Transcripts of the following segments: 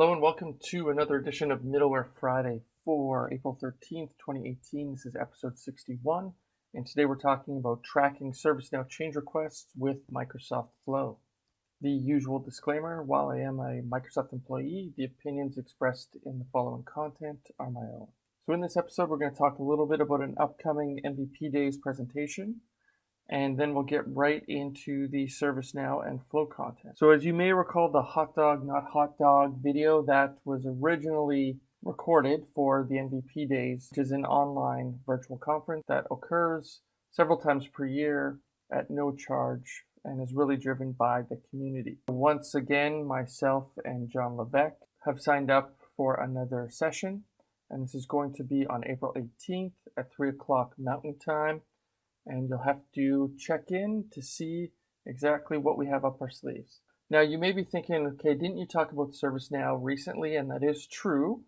Hello and welcome to another edition of Middleware Friday for April 13th, 2018. This is episode 61, and today we're talking about tracking ServiceNow change requests with Microsoft Flow. The usual disclaimer, while I am a Microsoft employee, the opinions expressed in the following content are my own. So in this episode, we're going to talk a little bit about an upcoming MVP Days presentation, and then we'll get right into the ServiceNow and Flow content. So as you may recall, the hot dog, not hot dog video that was originally recorded for the MVP Days, which is an online virtual conference that occurs several times per year at no charge and is really driven by the community. Once again, myself and John Levesque have signed up for another session, and this is going to be on April 18th at 3 o'clock Mountain Time and you'll have to check in to see exactly what we have up our sleeves. Now you may be thinking, okay, didn't you talk about ServiceNow recently? And that is true.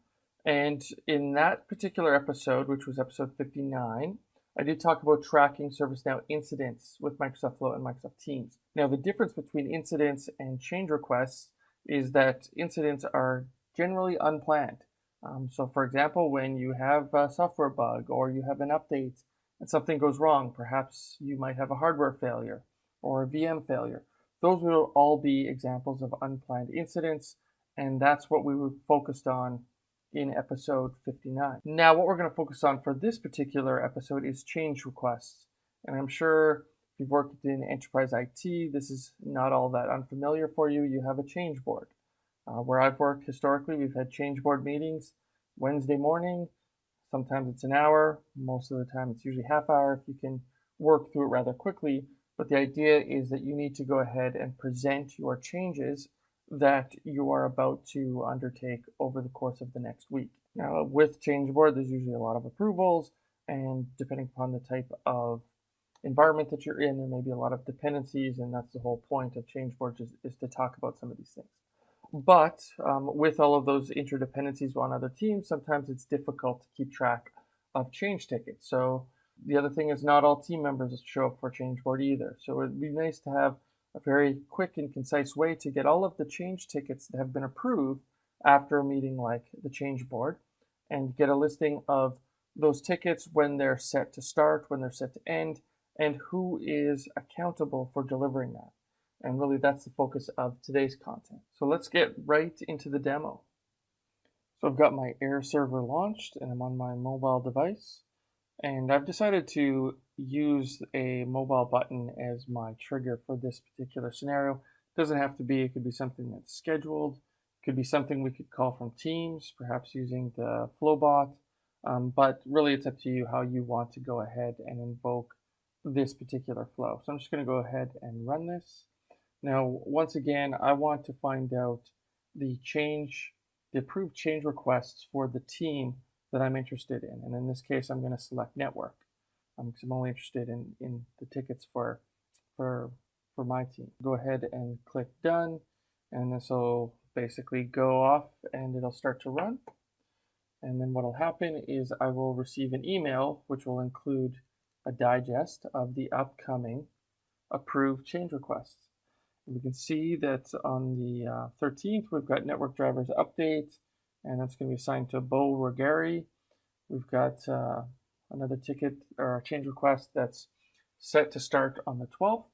And in that particular episode, which was episode 59, I did talk about tracking ServiceNow incidents with Microsoft Flow and Microsoft Teams. Now the difference between incidents and change requests is that incidents are generally unplanned. Um, so for example, when you have a software bug or you have an update and something goes wrong, perhaps you might have a hardware failure or a VM failure. Those will all be examples of unplanned incidents, and that's what we were focused on in episode 59. Now, what we're going to focus on for this particular episode is change requests. And I'm sure if you've worked in enterprise IT, this is not all that unfamiliar for you. You have a change board. Uh, where I've worked historically, we've had change board meetings Wednesday morning Sometimes it's an hour, most of the time it's usually half hour if you can work through it rather quickly. But the idea is that you need to go ahead and present your changes that you are about to undertake over the course of the next week. Now, with change board, there's usually a lot of approvals, and depending upon the type of environment that you're in, there may be a lot of dependencies, and that's the whole point of change board is, is to talk about some of these things. But um, with all of those interdependencies on other teams, sometimes it's difficult to keep track of change tickets. So the other thing is not all team members show up for change board either. So it'd be nice to have a very quick and concise way to get all of the change tickets that have been approved after a meeting like the change board and get a listing of those tickets when they're set to start, when they're set to end, and who is accountable for delivering that. And really that's the focus of today's content. So let's get right into the demo. So I've got my AirServer launched and I'm on my mobile device. And I've decided to use a mobile button as my trigger for this particular scenario. It doesn't have to be, it could be something that's scheduled. It could be something we could call from Teams, perhaps using the Flowbot. Um, but really it's up to you how you want to go ahead and invoke this particular flow. So I'm just going to go ahead and run this. Now, once again, I want to find out the change, the approved change requests for the team that I'm interested in. And in this case, I'm going to select network because um, I'm only interested in, in the tickets for, for, for my team. Go ahead and click done. And this will basically go off and it'll start to run. And then what will happen is I will receive an email, which will include a digest of the upcoming approved change requests. We can see that on the uh, 13th, we've got network drivers update, and that's going to be assigned to Bow Ruggeri. We've got uh, another ticket or change request that's set to start on the 12th,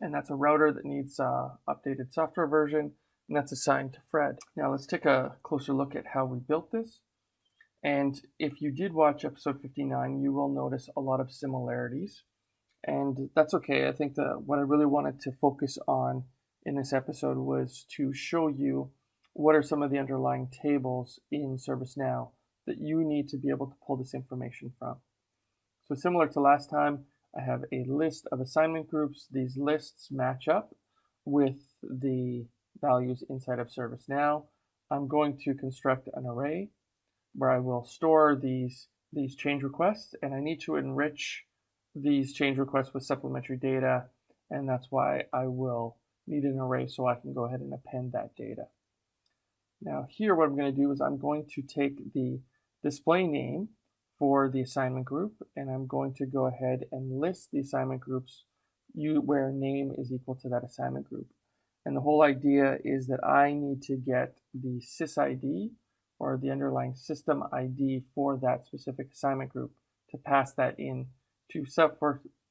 and that's a router that needs uh, updated software version, and that's assigned to Fred. Now let's take a closer look at how we built this. And if you did watch episode 59, you will notice a lot of similarities and that's okay. I think that what I really wanted to focus on in this episode was to show you what are some of the underlying tables in ServiceNow that you need to be able to pull this information from. So similar to last time, I have a list of assignment groups. These lists match up with the values inside of ServiceNow. I'm going to construct an array where I will store these, these change requests and I need to enrich these change requests with supplementary data, and that's why I will need an array so I can go ahead and append that data. Now here what I'm going to do is I'm going to take the display name for the assignment group and I'm going to go ahead and list the assignment groups you, where name is equal to that assignment group. And the whole idea is that I need to get the sysID or the underlying system ID for that specific assignment group to pass that in to sub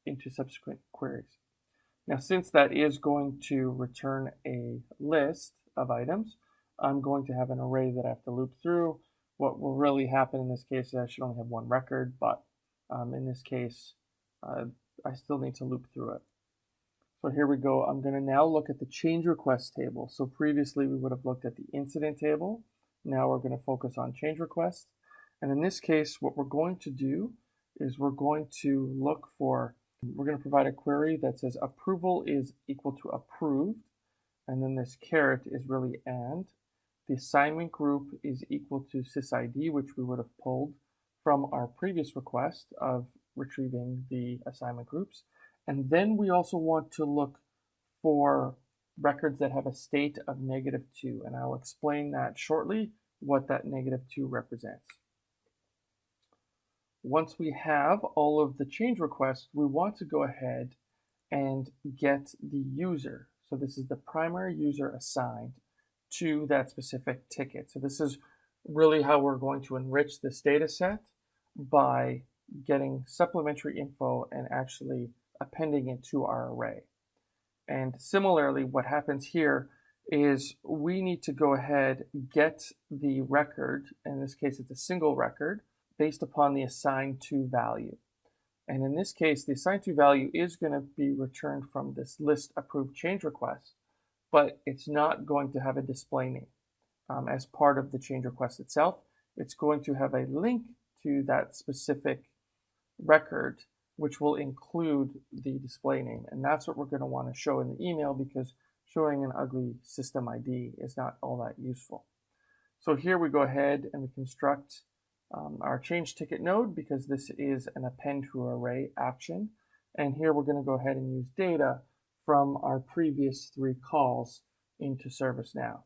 into subsequent queries. Now, since that is going to return a list of items, I'm going to have an array that I have to loop through. What will really happen in this case is I should only have one record, but um, in this case, uh, I still need to loop through it. So here we go. I'm going to now look at the change request table. So previously we would have looked at the incident table. Now we're going to focus on change requests. And in this case, what we're going to do is we're going to look for, we're going to provide a query that says approval is equal to approved. And then this caret is really and. The assignment group is equal to sysid, which we would have pulled from our previous request of retrieving the assignment groups. And then we also want to look for records that have a state of negative 2. And I'll explain that shortly, what that negative 2 represents. Once we have all of the change requests, we want to go ahead and get the user. So this is the primary user assigned to that specific ticket. So this is really how we're going to enrich this data set by getting supplementary info and actually appending it to our array. And similarly, what happens here is we need to go ahead, get the record, in this case it's a single record, based upon the assigned to value. And in this case, the assigned to value is going to be returned from this list approved change request, but it's not going to have a display name um, as part of the change request itself. It's going to have a link to that specific record, which will include the display name. And that's what we're going to want to show in the email because showing an ugly system ID is not all that useful. So here we go ahead and we construct um, our change ticket node because this is an append to array action. And here we're going to go ahead and use data from our previous three calls into ServiceNow.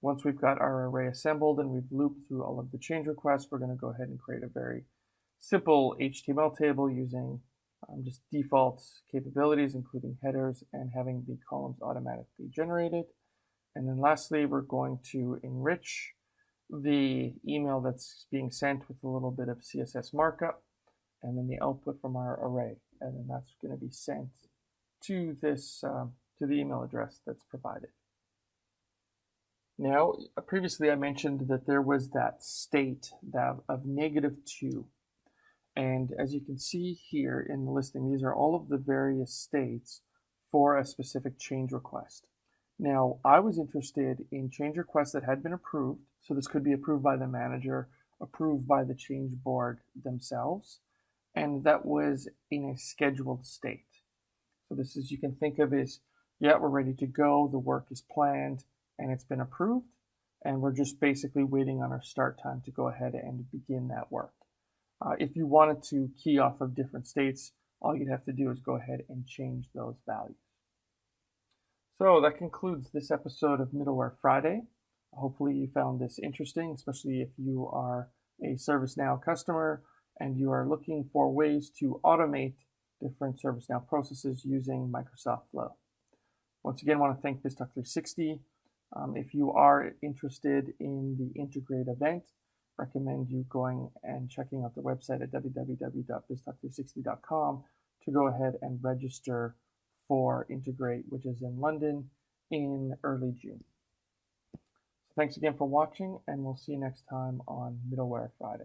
Once we've got our array assembled and we've looped through all of the change requests, we're going to go ahead and create a very simple HTML table using um, just default capabilities, including headers and having the columns automatically generated. And then lastly, we're going to enrich the email that's being sent with a little bit of CSS markup and then the output from our array. And then that's going to be sent to this, um, to the email address that's provided. Now, previously I mentioned that there was that state that of negative 2. And as you can see here in the listing, these are all of the various states for a specific change request. Now, I was interested in change requests that had been approved. So this could be approved by the manager, approved by the change board themselves, and that was in a scheduled state. So this is, you can think of as, yeah, we're ready to go, the work is planned, and it's been approved, and we're just basically waiting on our start time to go ahead and begin that work. Uh, if you wanted to key off of different states, all you'd have to do is go ahead and change those values. So that concludes this episode of Middleware Friday. Hopefully you found this interesting, especially if you are a ServiceNow customer and you are looking for ways to automate different ServiceNow processes using Microsoft Flow. Once again, I want to thank BizTalk 360. Um, if you are interested in the Integrate event, recommend you going and checking out the website at www.biztalk360.com to go ahead and register for Integrate, which is in London in early June. Thanks again for watching, and we'll see you next time on Middleware Friday.